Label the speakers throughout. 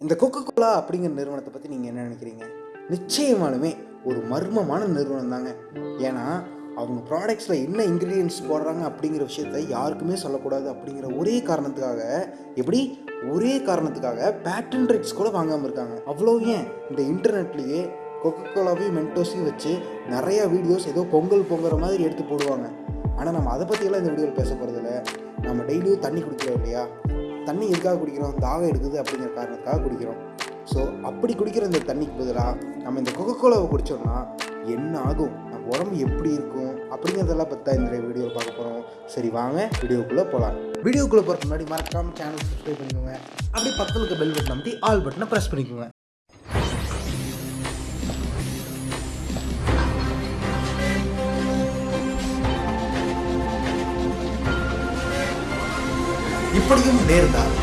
Speaker 1: இந்த Coca Cola அப்படிங்கிற நிறுவனத்தை பற்றி நீங்கள் என்ன நினைக்கிறீங்க? நிச்சயமாலுமே ஒரு மர்மமான நிறுவனம் தாங்க. ஏன்னா அவங்க ப்ராடக்ட்ஸில் என்ன இன்க்ரீடியன்ஸ் போடுறாங்க அப்படிங்கிற விஷயத்த யாருக்குமே சொல்லக்கூடாது அப்படிங்கிற ஒரே காரணத்துக்காக எப்படி? ஒரே காரணத்துக்காக பேட்டன் ரைட்ஸ் கூட வாங்காமல் இருக்காங்க. அவ்வளோ ஏன்? இந்த இன்டர்நெட்லேயே கொக்கோ கோலாவையும் மென்டோஸையும் வச்சு நிறையா வீடியோஸ் ஏதோ பொங்கல் பொங்குற மாதிரி எடுத்து போடுவாங்க. ஆனால் நம்ம அதை பற்றியெல்லாம் இந்த வீடியோவில் பேச போகிறதில்ல நம்ம டெய்லியும் தண்ணி குடிக்கிறோம் இல்லையா? தண்ணி எதுக்காக குடிக்கிறோம்? தாகம் எடுக்குது அப்படிங்கிற காரணத்துக்காக குடிக்கிறோம். ஸோ அப்படி குடிக்கிற இந்த தண்ணிக்கு பதிலாக நம்ம இந்த கொக்கோ கோலாவை குடித்தோம்னா என்ன ஆகும்? நம்ம உடம்பு எப்படி இருக்கும்? அப்படிங்கிறதெல்லாம் பற்றி தான் இந்த வீடியோவில் பார்க்க போகிறோம் சரி வாங்க வீடியோக்குள்ளே போகலாம் வீடியோக்குள்ளே போகிறதுக்கு முன்னாடி மறக்காமல் சேனல் சப்ஸ்கிரைப் பண்ணிக்கோங்க. அப்படியே பக்கத்தில் இருக்க பெல் பட்டன் அமைத்தி ஆல் பட்டனை ப்ரெஸ் பண்ணிக்கோங்க. இப்படியும் நேர்ந்தார்.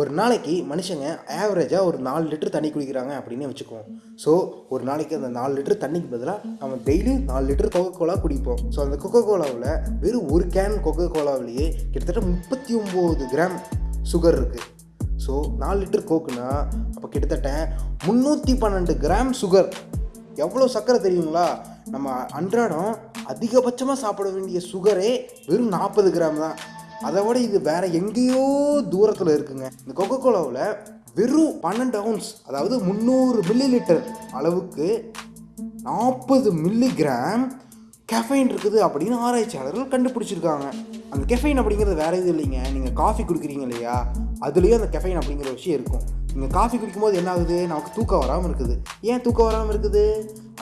Speaker 1: ஒரு நாளைக்கு மனுஷங்க ஆவரேஜாக ஒரு நாலு லிட்டர் தண்ணி குடிக்கிறாங்க அப்படின்னு வச்சுக்குவோம். ஸோ ஒரு நாளைக்கு அந்த நாலு லிட்டர் தண்ணிக்கு பதிலாக நம்ம டெய்லியும் நாலு லிட்டர் கொக்கோ கோலா குடிப்போம். ஸோ அந்த கொக்கோ கோலாவில் வெறும் ஒரு கேன் கொக்கோ கோலாவிலேயே கிட்டத்தட்ட முப்பத்தி ஒம்பது கிராம் சுகர் இருக்குது ஸோ நாலு லிட்டர் கோக்குனா அப்போ கிட்டத்தட்ட முந்நூற்றி பன்னெண்டு கிராம் சுகர் எவ்வளோ சர்க்கரை தெரியுங்களா? நம்ம அன்றாடம் அதிகபட்சமாக சாப்பிட வேண்டிய சுகரே வெறும் நாற்பது கிராம் தான். அதை விட இது வேற எங்கேயோ தூரத்தில் இருக்குங்க. இந்த கொக்கோ கோலாவில் வெறும் பன்னெண்டு அவுன்ஸ் அதாவது முந்நூறு மில்லி லிட்டர் அளவுக்கு நாற்பது மில்லிகிராம் கெஃபைன் இருக்குது அப்படின்னு ஆராய்ச்சியாளர்கள் கண்டுபிடிச்சிருக்காங்க. அந்த கெஃபைன் அப்படிங்கிறது வேற எதுவும் இல்லைங்க. நீங்கள் காஃபி குடிக்கிறீங்க இல்லையா? அதுலேயும் அந்த கெஃபைன் அப்படிங்கிற விஷயம் இருக்கும். நீங்கள் காஃபி குடிக்கும்போது என்ன ஆகுது? நமக்கு தூக்கம் வராமல் இருக்குது. ஏன் தூக்கம் வராமல் இருக்குது?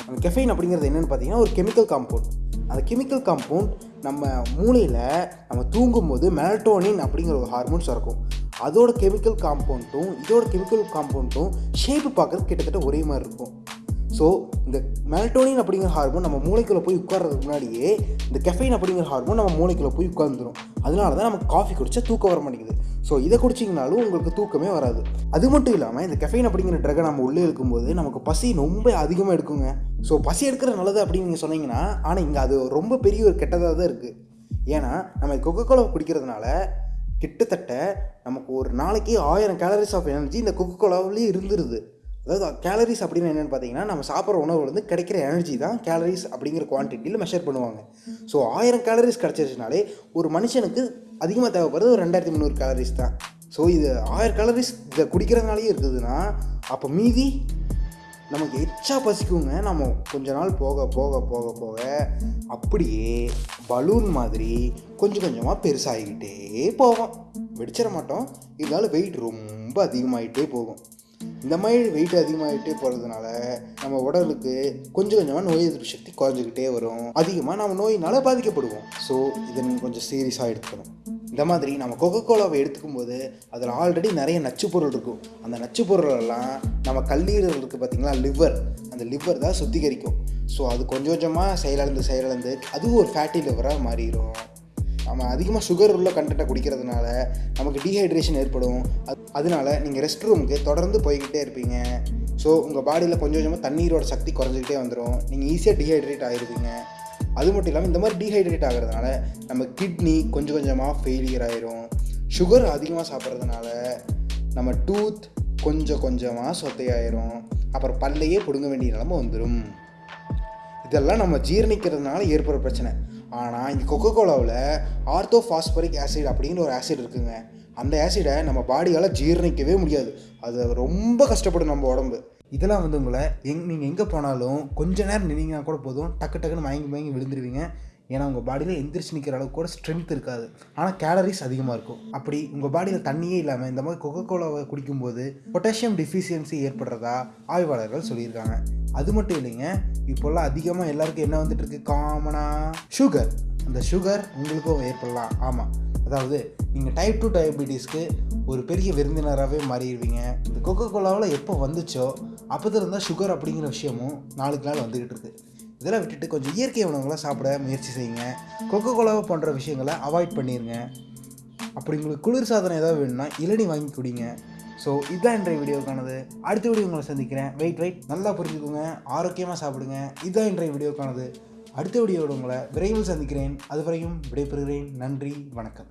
Speaker 1: அந்த கெஃபைன் அப்படிங்கிறது என்னென்னு பார்த்தீங்கன்னா ஒரு கெமிக்கல் காம்பவுண்ட் அந்த கெமிக்கல் காம்பவுண்ட் நம்ம மூளையில் நம்ம தூங்கும்போது மெலட்டோனின் அப்படிங்கிற ஒரு ஹார்மோன்ஸ் இருக்கும் அதோட கெமிக்கல் காம்பவுண்ட்டும் இதோட கெமிக்கல் காம்பவுண்ட்டும் ஷேப்பு பார்க்குறது கிட்டத்தட்ட ஒரே மாதிரி இருக்கும். ஸோ இந்த மெலட்டோனின் அப்படிங்கிற ஹார்மோன் நம்ம மூளைக்குள்ளே போய் உட்கார்றதுக்கு முன்னாடியே இந்த கெஃபைன் அப்படிங்கிற ஹார்மோன் நம்ம மூளைக்குள்ளே போய் உட்காந்துரும் அதனால தான் நமக்கு காஃபி குடிச்சா தூக்கம் வர மாட்டேங்குது. ஸோ இதை குடிச்சிங்கனாலும் உங்களுக்கு தூக்கமே வராது. அது மட்டும் இல்லாமல் இந்த கெஃபைன் அப்படிங்கிற ட்ரகை நம்ம உள்ளே இருக்கும்போது நமக்கு பசி ரொம்ப அதிகமாக எடுக்குங்க. ஸோ பசி எடுக்கிறது நல்லது அப்படின்னு நீங்கள் சொன்னீங்கன்னா ஆனால் இங்கே அது ரொம்ப பெரிய ஒரு கெட்டதாக தான் இருக்குது ஏன்னா நம்ம கொக்கோ கோலா குடிக்கிறதுனால கிட்டத்தட்ட நமக்கு ஒரு நாளைக்கு ஆயிரம் கேலரிஸ் ஆஃப் எனர்ஜி இந்த கொக்கோ கோலாவிலேயே இருந்துருது. அதாவது கேலரிஸ் அப்படின்னு என்னென்னு பார்த்தீங்கன்னா நம்ம சாப்பிட்ற உணவுலேருந்து கிடைக்கிற எனர்ஜி தான் கேலரிஸ் அப்படிங்கிற குவான்டிட்டியில் மெஷர் பண்ணுவாங்க. ஸோ ஆயிரம் கேலரிஸ் கிடச்சிருச்சுனாலே ஒரு மனுஷனுக்கு அதிகமாக தேவைப்படுறது ஒரு ரெண்டாயிரத்தி முந்நூறு கேலரிஸ் தான். ஸோ இது ஆயிரம் கேலரிஸ் இதை குடிக்கிறதுனாலே இருக்குதுன்னா அப்போ மீதி நமக்கு எச்சா பசிக்குங்க. நம்ம கொஞ்ச நாள் போக போக போக போக அப்படியே பலூன் மாதிரி கொஞ்சம் கொஞ்சமாக பெருசாகிக்கிட்டே போவோம். வெடிச்சிட மாட்டோம். இருந்தாலும் வெயிட் ரொம்ப அதிகமாகிட்டே போகும். இந்த மாதிரி வெயிட் அதிகமாகிட்டே போகிறதுனால நம்ம உடலுக்கு கொஞ்சம் கொஞ்சமாக நோய் எதிர்ப்பு சக்தி குறைஞ்சிக்கிட்டே வரும். அதிகமாக நம்ம நோயினால் பாதிக்கப்படுவோம். ஸோ இதை நீங்கள் கொஞ்சம் சீரியஸாக எடுத்துக்கணும். இந்த மாதிரி நம்ம கொக்கோ கோலாவை எடுத்துக்கும் போது அதில் ஆல்ரெடி நிறைய நச்சு பொருள் இருக்கும். அந்த நச்சு பொருளெல்லாம் நம்ம கல்லீரல் இருக்குது பார்த்திங்களா லிவர் அந்த லிவர் தான் சுத்திகரிக்கும். ஸோ அது கொஞ்சம் கொஞ்சமாக செயலிழந்து செயலிழந்து அதுவும் ஒரு ஃபேட்டி லிவராக மாறிடும் நம்ம அதிகமாக சுகர் உள்ள கண்டென்ட்டை குடிக்கிறதுனால நமக்கு டீஹைட்ரேஷன் ஏற்படும். அது அதனால நீங்கள் ரெஸ்ட் ரூமுக்கு தொடர்ந்து போய்கிட்டே இருப்பீங்க. ஸோ உங்கள் பாடியில் கொஞ்சம் கொஞ்சமாக தண்ணீரோட சக்தி குறைஞ்சிக்கிட்டே வந்துடும் நீங்கள் ஈஸியாக டீஹைட்ரேட் ஆகிருப்பீங்க அது மட்டும் இல்லாமல் இந்த மாதிரி டீஹைட்ரேட் ஆகிறதுனால நம்ம கிட்னி கொஞ்சம் கொஞ்சமாக ஃபெயிலியர் ஆயிரும். சுகர் அதிகமாக சாப்பிட்றதுனால நம்ம டூத் கொஞ்சம் கொஞ்சமாக சொத்தையாயிரும். அப்புறம் பல்லையே பிடுங்க வேண்டிய நிலமை வந்துடும் இதெல்லாம் நம்ம ஜீரணிக்கிறதுனால ஏற்படுற பிரச்சனை. ஆனால் இந்த கொக்கோ கோலாவில் ஆர்த்தோ ஃபாஸ்பரிக் ஆசிட் அப்படிங்கிற ஒரு ஆசிட் இருக்குங்க. அந்த ஆசிடை நம்ம பாடியால் ஜீரணிக்கவே முடியாது. அது ரொம்ப கஷ்டப்படும் நம்ம உடம்பு. இதெல்லாம் வந்து உங்களை எங் நீங்கள் எங்கே போனாலும் கொஞ்ச நேரம் நின்னீங்கன்னா கூட போதும். டக்கு டக்குன்னு மயங்கி மயங்கி விழுந்துருவீங்க. ஏன்னா உங்கள் பாடியில் எந்திரிச்சு நிற்கிற அளவுக்கு கூட ஸ்ட்ரென்த் இருக்காது. ஆனால் கேலரிஸ் அதிகமாக இருக்கும். அப்படி உங்கள் பாடியில் தண்ணியே இல்லாமல் இந்த மாதிரி கொக்கோ கோலாவை குடிக்கும்போது பொட்டாசியம் டிஃபிஷியன்சி ஏற்படுறதா ஆய்வாளர்கள் சொல்லியிருக்காங்க. அது மட்டும் இல்லைங்க இப்போல்லாம் அதிகமாக எல்லாருக்கும் என்ன வந்துட்டு இருக்கு காமனாக சுகர் அந்த சுகர் உங்களுக்கும் ஏற்படலாம். ஆமாம் அதாவது நீங்கள் டைப் டூ டயபிட்டிஸ்க்கு ஒரு பெரிய விருந்தினராகவே மாறிடுவீங்க. இந்த கொக்கோ கோலாவில் எப்போ வந்துச்சோ அப்போது இருந்தால் சுகர் அப்படிங்கிற விஷயமும் நாளுக்கு நாள் வந்துக்கிட்டு இருக்கு. இதெல்லாம் விட்டுட்டு கொஞ்சம் இயற்கை உணவுகளை சாப்பிட முயற்சி செய்யுங்க. கொக்கோ கோலாவை போன்ற விஷயங்களை அவாய்ட் பண்ணிடுங்க அப்படி உங்களுக்கு குளிர் சாதனம் ஏதாவது வேணும்னா இளநி வாங்கி குடிங்க. ஸோ இதுதான் இன்றைய வீடியோக்கானது. அடுத்த வீடியோ உங்களை சந்திக்கிறேன். வெயிட் வெயிட் நல்லா புரிஞ்சுக்கோங்க. ஆரோக்கியமாக சாப்பிடுங்க. இதுதான் இன்றைய வீடியோக்கானது. அடுத்த வீடியோட உங்களை விரைவில் சந்திக்கிறேன். அதுவரையும் விடைபெறுகிறேன். நன்றி. வணக்கம்.